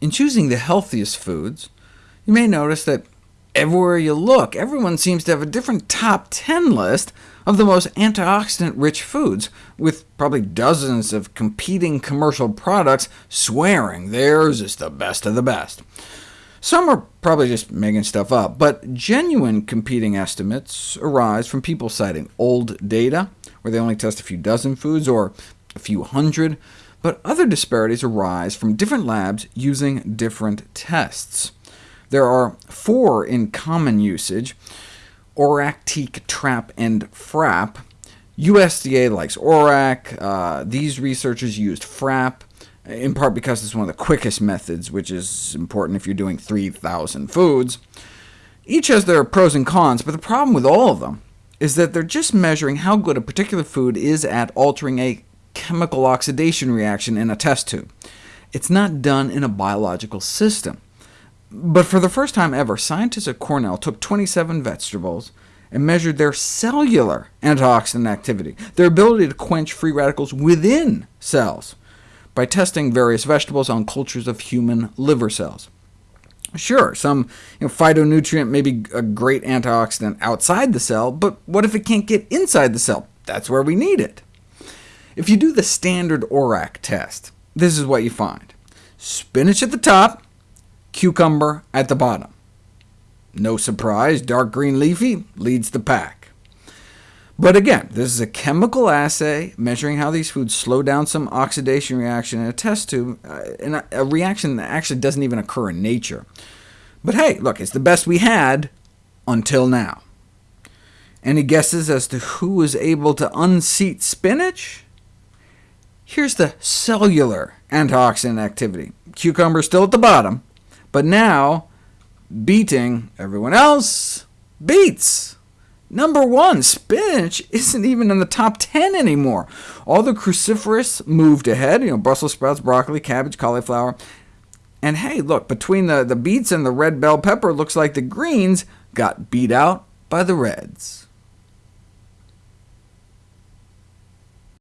In choosing the healthiest foods, you may notice that everywhere you look, everyone seems to have a different top 10 list of the most antioxidant-rich foods, with probably dozens of competing commercial products swearing theirs is the best of the best. Some are probably just making stuff up, but genuine competing estimates arise from people citing old data, where they only test a few dozen foods, or a few hundred, but other disparities arise from different labs using different tests. There are four in common usage, ORAC, TEAC, TRAP, and FRAP. USDA likes ORAC. Uh, these researchers used FRAP, in part because it's one of the quickest methods, which is important if you're doing 3,000 foods. Each has their pros and cons, but the problem with all of them is that they're just measuring how good a particular food is at altering a chemical oxidation reaction in a test tube. It's not done in a biological system. But for the first time ever, scientists at Cornell took 27 vegetables and measured their cellular antioxidant activity, their ability to quench free radicals within cells, by testing various vegetables on cultures of human liver cells. Sure, some you know, phytonutrient may be a great antioxidant outside the cell, but what if it can't get inside the cell? That's where we need it. If you do the standard ORAC test, this is what you find. Spinach at the top, cucumber at the bottom. No surprise, dark green leafy leads the pack. But again, this is a chemical assay measuring how these foods slow down some oxidation reaction in a test tube, uh, in a, a reaction that actually doesn't even occur in nature. But hey, look, it's the best we had until now. Any guesses as to who was able to unseat spinach? Here's the cellular antioxidant activity. Cucumber still at the bottom, but now beating everyone else, beets. Number one, spinach isn't even in the top 10 anymore. All the cruciferous moved ahead, you know, Brussels sprouts, broccoli, cabbage, cauliflower. And hey, look, between the, the beets and the red bell pepper, looks like the greens got beat out by the reds.